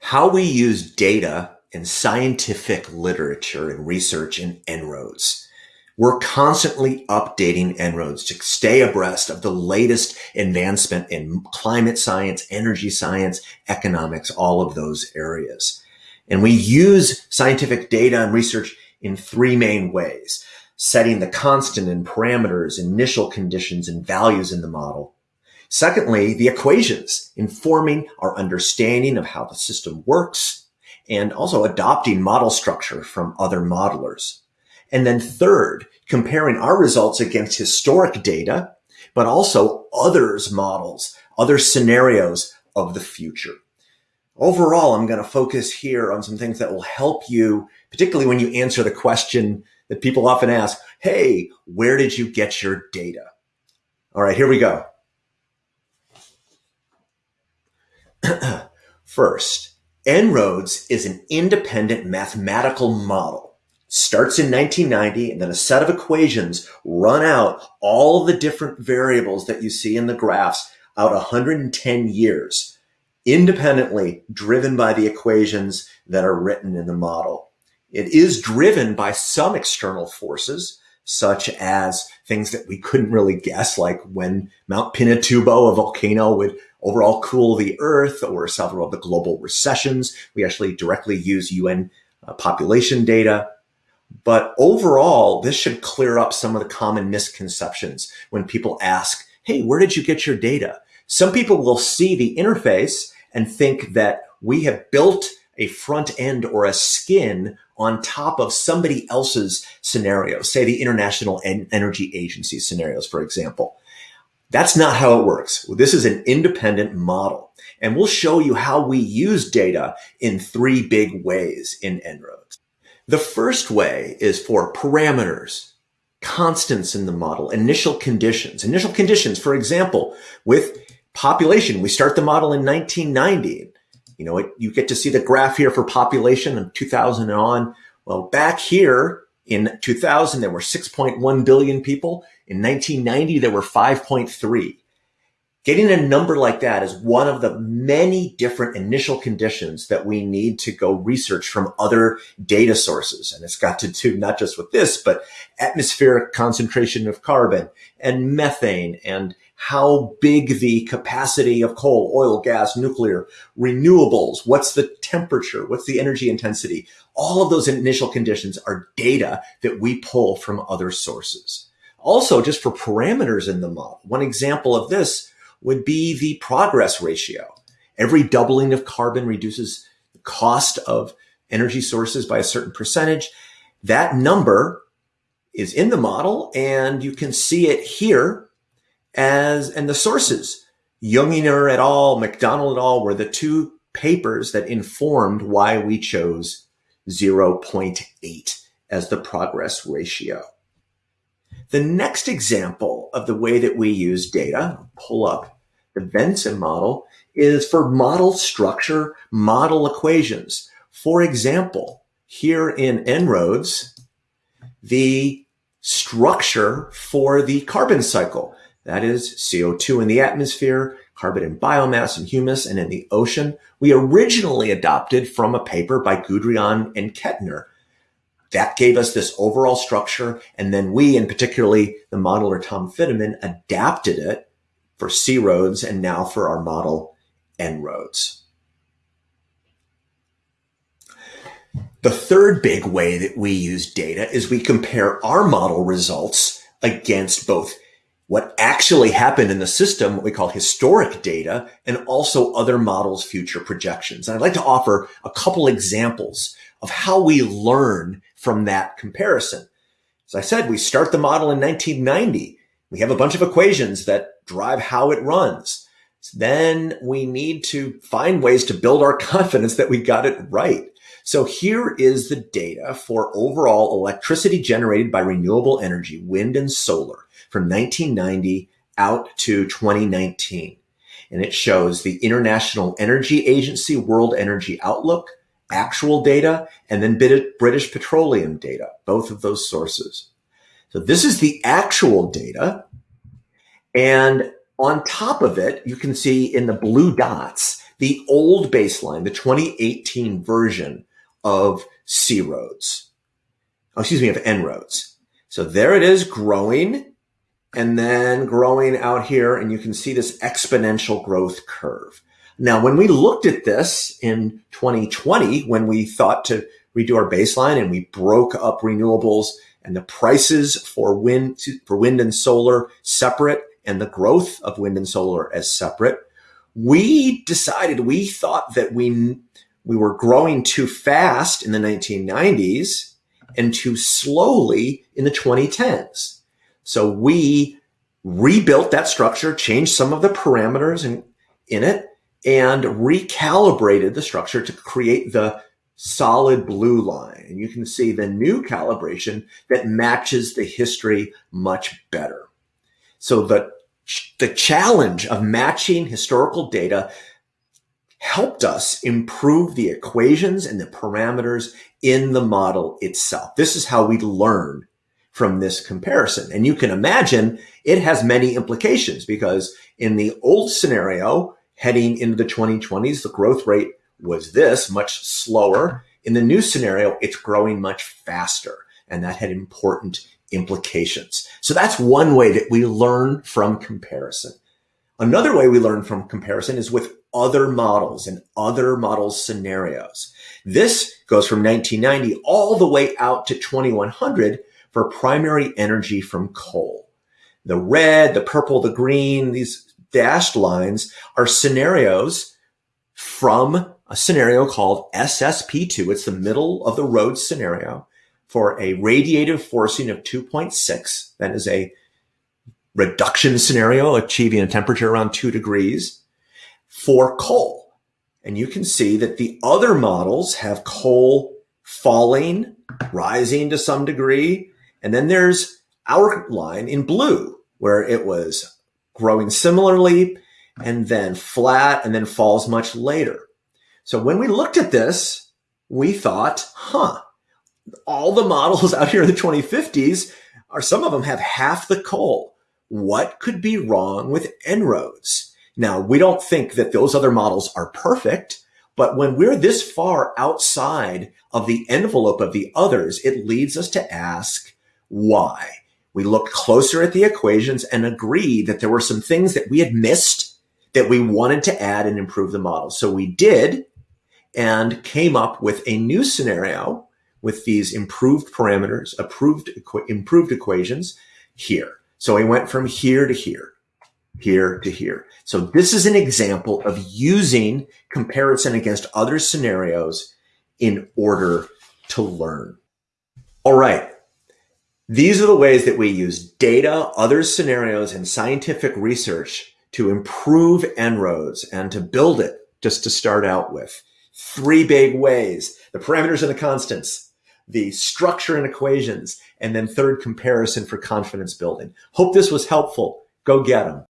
how we use data and scientific literature and research in En-ROADS. We're constantly updating En-ROADS to stay abreast of the latest advancement in climate science, energy science, economics, all of those areas. And we use scientific data and research in three main ways, setting the constant and parameters, initial conditions and values in the model. Secondly, the equations informing our understanding of how the system works and also adopting model structure from other modelers. And then third, comparing our results against historic data, but also others models, other scenarios of the future. Overall, I'm going to focus here on some things that will help you, particularly when you answer the question that people often ask, Hey, where did you get your data? All right, here we go. First, En-ROADS is an independent mathematical model. Starts in 1990 and then a set of equations run out all the different variables that you see in the graphs out 110 years, independently driven by the equations that are written in the model. It is driven by some external forces, such as things that we couldn't really guess, like when Mount Pinatubo, a volcano, would overall cool the earth or several of the global recessions. We actually directly use UN uh, population data. But overall, this should clear up some of the common misconceptions when people ask, Hey, where did you get your data? Some people will see the interface and think that we have built a front end or a skin on top of somebody else's scenario, say the International Energy Agency scenarios, for example. That's not how it works. This is an independent model. And we'll show you how we use data in three big ways in En-ROADS. The first way is for parameters, constants in the model, initial conditions. Initial conditions, for example, with population, we start the model in 1990. You know, it, you get to see the graph here for population in 2000 and on. Well, back here in 2000, there were 6.1 billion people. In 1990, there were 5.3. Getting a number like that is one of the many different initial conditions that we need to go research from other data sources. And it's got to do not just with this, but atmospheric concentration of carbon and methane and how big the capacity of coal, oil, gas, nuclear, renewables, what's the temperature, what's the energy intensity. All of those initial conditions are data that we pull from other sources. Also, just for parameters in the model, one example of this would be the progress ratio. Every doubling of carbon reduces the cost of energy sources by a certain percentage. That number is in the model and you can see it here as, and the sources, Junginger et al., McDonald et al. were the two papers that informed why we chose 0.8 as the progress ratio. The next example of the way that we use data, pull up the Vensim model, is for model structure, model equations. For example, here in En-ROADS, the structure for the carbon cycle. That is CO2 in the atmosphere, carbon in biomass and humus, and in the ocean. We originally adopted from a paper by Goudriaan and Ketner that gave us this overall structure. And then we, and particularly the modeler Tom Fiddaman, adapted it for C-ROADS and now for our model En-ROADS. The third big way that we use data is we compare our model results against both what actually happened in the system, what we call historic data, and also other models' future projections. And I'd like to offer a couple examples of how we learn from that comparison. As I said, we start the model in 1990. We have a bunch of equations that drive how it runs. Then we need to find ways to build our confidence that we got it right. So here is the data for overall electricity generated by renewable energy, wind and solar from 1990 out to 2019. And it shows the International Energy Agency World Energy Outlook, actual data, and then British Petroleum data, both of those sources. So this is the actual data. And on top of it, you can see in the blue dots, the old baseline, the 2018 version of C-ROADS. Oh, excuse me, of En-ROADS. So there it is growing and then growing out here. And you can see this exponential growth curve. Now, when we looked at this in 2020, when we thought to redo our baseline and we broke up renewables and the prices for wind, for wind and solar separate and the growth of wind and solar as separate, we decided, we thought that we, we were growing too fast in the 1990s and too slowly in the 2010s. So we rebuilt that structure, changed some of the parameters in, in it, and recalibrated the structure to create the solid blue line. And you can see the new calibration that matches the history much better. So the, the challenge of matching historical data helped us improve the equations and the parameters in the model itself. This is how we learn from this comparison. And you can imagine it has many implications because in the old scenario, heading into the 2020s, the growth rate was this much slower. In the new scenario, it's growing much faster. And that had important implications. So that's one way that we learn from comparison. Another way we learn from comparison is with other models and other model scenarios. This goes from 1990 all the way out to 2100 for primary energy from coal. The red, the purple, the green, these dashed lines are scenarios from a scenario called SSP2. It's the middle of the road scenario for a radiative forcing of 2.6. That is a reduction scenario, achieving a temperature around two degrees for coal. And you can see that the other models have coal falling, rising to some degree. And then there's our line in blue where it was growing similarly and then flat and then falls much later. So when we looked at this, we thought, huh, all the models out here in the 2050s are some of them have half the coal. What could be wrong with En-ROADS? Now, we don't think that those other models are perfect, but when we're this far outside of the envelope of the others, it leads us to ask why. We looked closer at the equations and agreed that there were some things that we had missed that we wanted to add and improve the model. So we did and came up with a new scenario with these improved parameters, approved, improved equations here. So we went from here to here here to here. So this is an example of using comparison against other scenarios in order to learn. All right. These are the ways that we use data, other scenarios, and scientific research to improve En-ROADS and to build it just to start out with. Three big ways, the parameters and the constants, the structure and equations, and then third comparison for confidence building. Hope this was helpful. Go get them.